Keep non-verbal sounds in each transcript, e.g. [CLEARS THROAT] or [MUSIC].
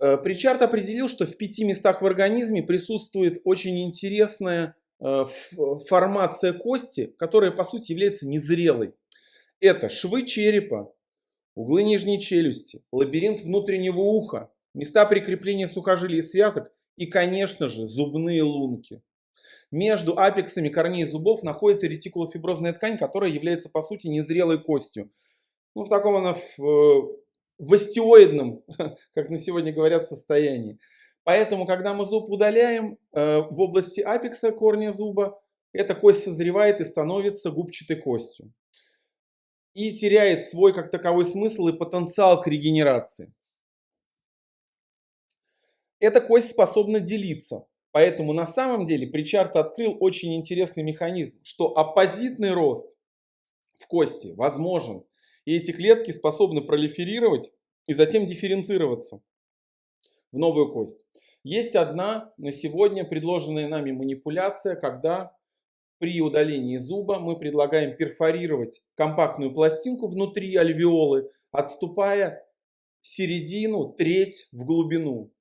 Э, Причард определил, что в пяти местах в организме присутствует очень интересная э, формация кости, которая по сути является незрелой. Это швы черепа, углы нижней челюсти, лабиринт внутреннего уха, места прикрепления сухожилий и связок и, конечно же, зубные лунки. Между апексами корней зубов находится ретикулофиброзная ткань, которая является по сути незрелой костью. Ну, в таком она в, в остеоидном, [LAUGHS] как на сегодня говорят, состоянии. Поэтому, когда мы зуб удаляем э, в области апекса корня зуба, эта кость созревает и становится губчатой костью. И теряет свой как таковой смысл и потенциал к регенерации. Эта кость способна делиться. Поэтому на самом деле Причард открыл очень интересный механизм, что оппозитный рост в кости возможен. И эти клетки способны пролиферировать и затем дифференцироваться в новую кость. Есть одна на сегодня предложенная нами манипуляция, когда при удалении зуба мы предлагаем перфорировать компактную пластинку внутри альвеолы, отступая середину, треть в глубину.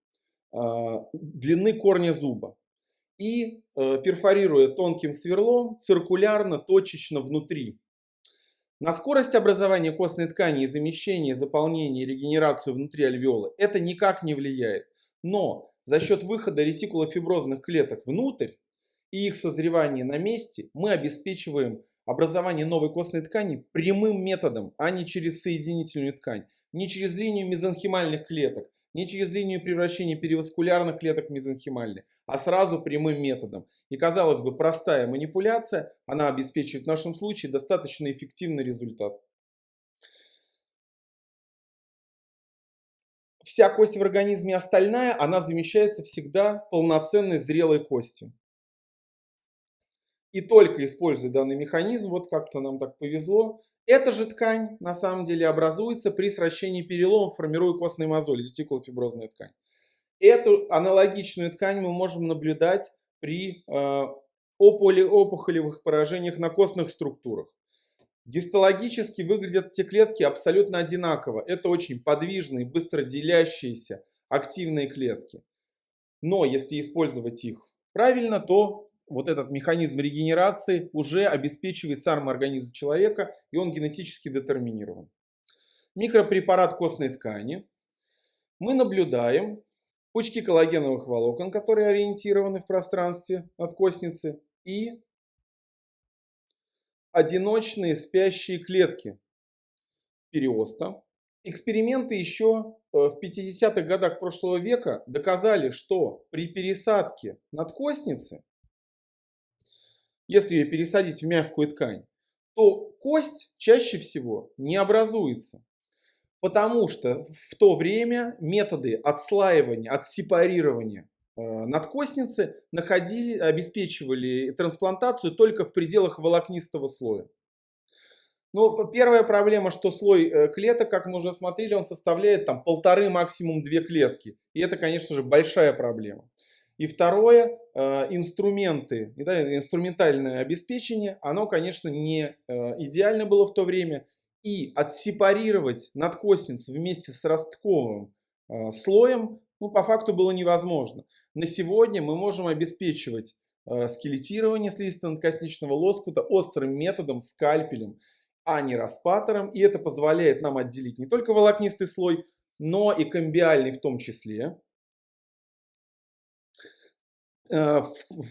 А, длины корня зуба и э, перфорируя тонким сверлом циркулярно, точечно внутри. На скорость образования костной ткани и замещения, заполнения регенерацию внутри альвеолы это никак не влияет. Но за счет выхода ретикулофиброзных клеток внутрь и их созревания на месте мы обеспечиваем образование новой костной ткани прямым методом, а не через соединительную ткань, не через линию мезонхимальных клеток, не через линию превращения периваскулярных клеток в а сразу прямым методом. И казалось бы, простая манипуляция, она обеспечивает в нашем случае достаточно эффективный результат. Вся кость в организме остальная, она замещается всегда полноценной зрелой костью. И только используя данный механизм, вот как-то нам так повезло, эта же ткань на самом деле образуется при сращении переломов, формируя костные мозоли, ретикулофиброзная ткань. Эту аналогичную ткань мы можем наблюдать при э, опухолевых поражениях на костных структурах. Гистологически выглядят эти клетки абсолютно одинаково. Это очень подвижные, быстро делящиеся активные клетки. Но если использовать их правильно, то вот этот механизм регенерации уже обеспечивает сам организм человека, и он генетически детерминирован. Микропрепарат костной ткани. Мы наблюдаем пучки коллагеновых волокон, которые ориентированы в пространстве от костницы, и одиночные спящие клетки периоста. Эксперименты еще э, в 50-х годах прошлого века доказали, что при пересадке надкостницы если ее пересадить в мягкую ткань, то кость чаще всего не образуется. Потому что в то время методы отслаивания, отсепарирования э, надкостницы находили, обеспечивали трансплантацию только в пределах волокнистого слоя. Но первая проблема, что слой э, клеток, как мы уже смотрели, он составляет там полторы, максимум две клетки. И это, конечно же, большая проблема. И второе, э, инструменты, инструментальное обеспечение, оно, конечно, не э, идеально было в то время. И отсепарировать надкостницу вместе с ростковым э, слоем, ну, по факту было невозможно. На сегодня мы можем обеспечивать скелетирование слизисто-надкосничного лоскута острым методом, скальпелем, а не распатором. И это позволяет нам отделить не только волокнистый слой, но и комбиальный в том числе. Э,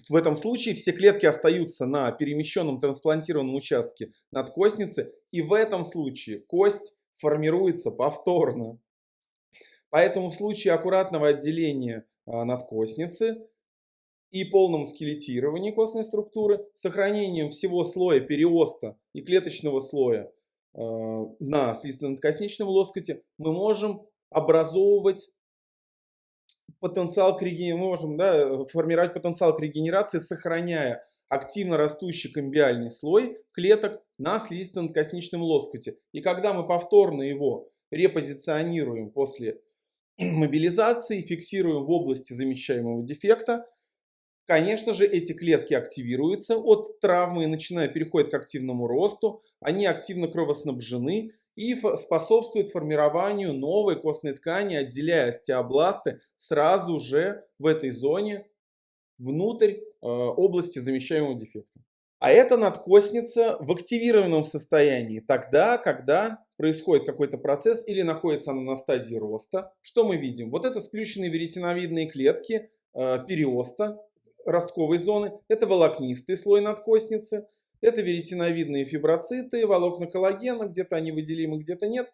в этом случае все клетки остаются на перемещенном трансплантированном участке надкостницы, и в этом случае кость формируется повторно. Поэтому в случае аккуратного отделения а, надкостницы и полном скелетировании костной структуры, сохранением всего слоя периоста и клеточного слоя э, на слизистно-надкосничном лоскуте, мы можем образовывать потенциал к регенерации, мы можем да, формировать потенциал к регенерации, сохраняя активно растущий комбиальный слой клеток на слизисто-надкосничном лоскуте. И когда мы повторно его репозиционируем после [CLEARS THROAT] мобилизации, фиксируем в области замещаемого дефекта, конечно же, эти клетки активируются от травмы и начинают переходят к активному росту, они активно кровоснабжены, и способствует формированию новой костной ткани, отделяя остеобласты сразу же в этой зоне внутрь э, области замещаемого дефекта. А это надкостница в активированном состоянии, тогда, когда происходит какой-то процесс или находится она на стадии роста. Что мы видим? Вот это сплющенные веретеновидные клетки э, периоста, ростковой зоны. Это волокнистый слой надкостницы. Это веретеновидные фиброциты, волокна коллагена, где-то они выделимы, где-то нет.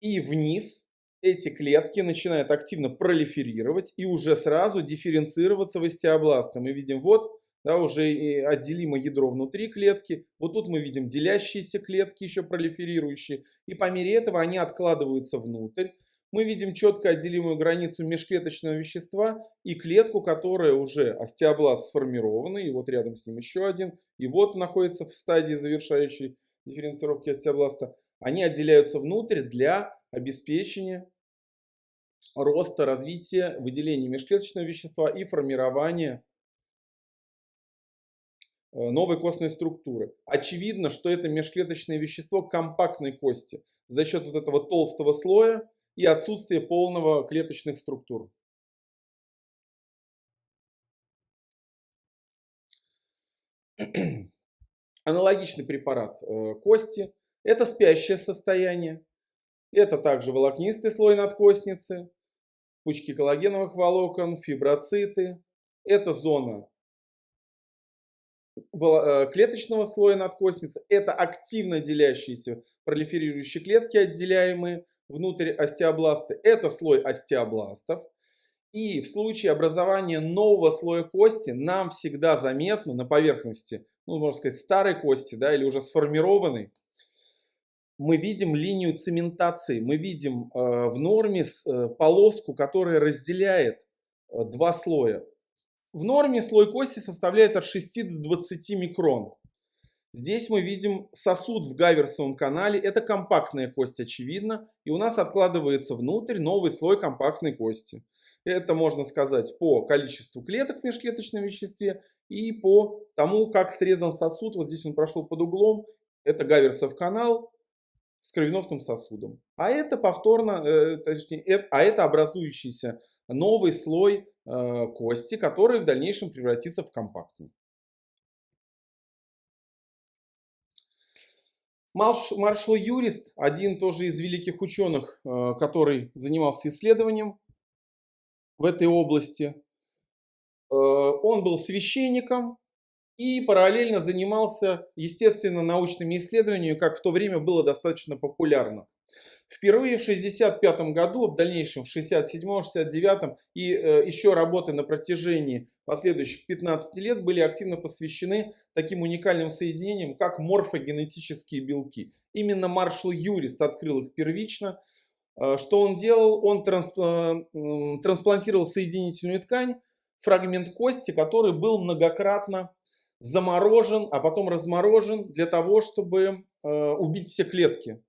И вниз эти клетки начинают активно пролиферировать и уже сразу дифференцироваться в остеобласты. Мы видим вот да, уже отделимо ядро внутри клетки. Вот тут мы видим делящиеся клетки, еще пролиферирующие. И по мере этого они откладываются внутрь. Мы видим четко отделимую границу межклеточного вещества и клетку, которая уже остеобласт сформированный. И вот рядом с ним еще один. И вот находится в стадии завершающей дифференцировки остеобласта. Они отделяются внутрь для обеспечения роста, развития, выделения межклеточного вещества и формирования Э, новой костной структуры. Очевидно, что это межклеточное вещество компактной кости за счет вот этого толстого слоя и отсутствия полного клеточных структур. Аналогичный препарат э, кости. Это спящее состояние. Это также волокнистый слой надкостницы, пучки коллагеновых волокон, фиброциты. Это зона Э, клеточного слоя надкостницы. Это активно делящиеся пролиферирующие клетки, отделяемые внутрь остеобласта. Это слой остеобластов. И в случае образования нового слоя кости нам всегда заметно на поверхности, ну, можно сказать, старой кости, да, или уже сформированной, мы видим линию цементации, мы видим э, в норме э, полоску, которая разделяет э, два слоя. В норме слой кости составляет от 6 до 20 микрон. Здесь мы видим сосуд в гаверсовом канале. Это компактная кость, очевидно. И у нас откладывается внутрь новый слой компактной кости. Это можно сказать по количеству клеток в межклеточном веществе и по тому, как срезан сосуд. Вот здесь он прошел под углом. Это гаверсов канал с кровеносным сосудом. А это повторно, э, точнее, а это образующийся новый слой Э, кости, который в дальнейшем превратится в компактный. Маршал Юрист, один тоже из великих ученых, э, который занимался исследованием в этой области, э, он был священником и параллельно занимался естественно научными исследованиями, как в то время было достаточно популярно. Впервые в 1965 году, в дальнейшем в 1967-1969 и э, еще работы на протяжении последующих 15 лет были активно посвящены таким уникальным соединениям, как морфогенетические белки. Именно Маршал Юрист открыл их первично. Э, что он делал? Он трансп, э, трансплантировал соединительную ткань, фрагмент кости, который был многократно заморожен, а потом разморожен для того, чтобы э, убить все клетки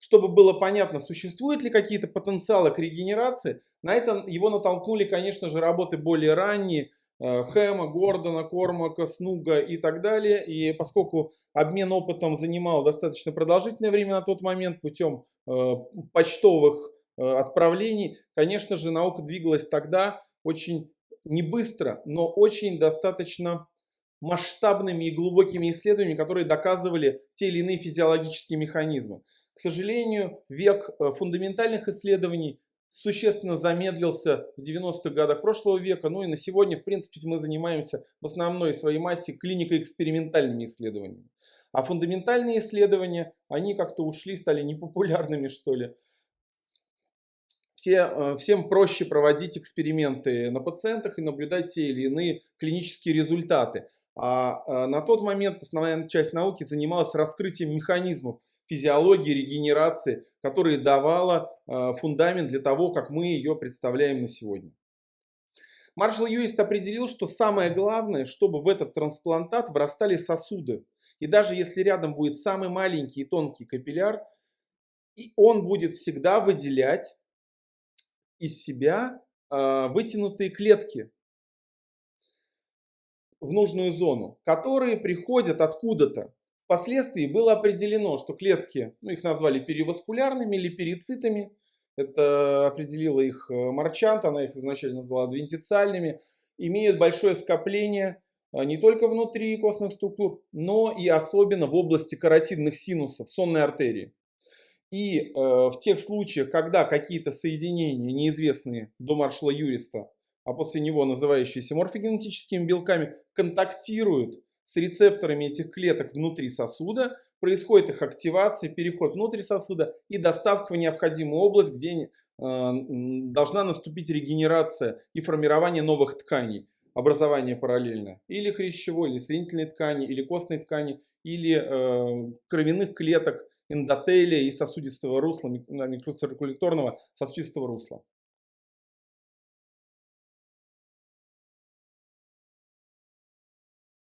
чтобы было понятно, существуют ли какие-то потенциалы к регенерации, на это его натолкнули, конечно же, работы более ранние, э, Хэма, Гордона, Кормака, Снуга и так далее. И поскольку обмен опытом занимал достаточно продолжительное время на тот момент путем э, почтовых э, отправлений, конечно же, наука двигалась тогда очень не быстро, но очень достаточно масштабными и глубокими исследованиями, которые доказывали те или иные физиологические механизмы. К сожалению, век э, фундаментальных исследований существенно замедлился в 90-х годах прошлого века. Ну и на сегодня, в принципе, мы занимаемся в основной своей массе клинико-экспериментальными исследованиями. А фундаментальные исследования, они как-то ушли, стали непопулярными, что ли. Все, э, всем проще проводить эксперименты на пациентах и наблюдать те или иные клинические результаты. А э, на тот момент основная часть науки занималась раскрытием механизмов физиологии, регенерации, которая давала э, фундамент для того, как мы ее представляем на сегодня. Маршал Юист определил, что самое главное, чтобы в этот трансплантат врастали сосуды. И даже если рядом будет самый маленький и тонкий капилляр, и он будет всегда выделять из себя э, вытянутые клетки в нужную зону, которые приходят откуда-то впоследствии было определено, что клетки, ну их назвали периваскулярными или перицитами, это определила их э, Марчант, она их изначально назвала адвентициальными, имеют большое скопление э, не только внутри костных структур, но и особенно в области каротидных синусов, сонной артерии. И э, в тех случаях, когда какие-то соединения, неизвестные до маршала Юриста, а после него называющиеся морфогенетическими белками, контактируют с рецепторами этих клеток внутри сосуда, происходит их активация, переход внутрь сосуда и доставка в необходимую область, где э, должна наступить регенерация и формирование новых тканей, образование параллельно. Или хрящевой, или соединительной ткани, или костной ткани, или э, кровяных клеток, эндотелия и сосудистого русла, микроциркуляторного сосудистого русла.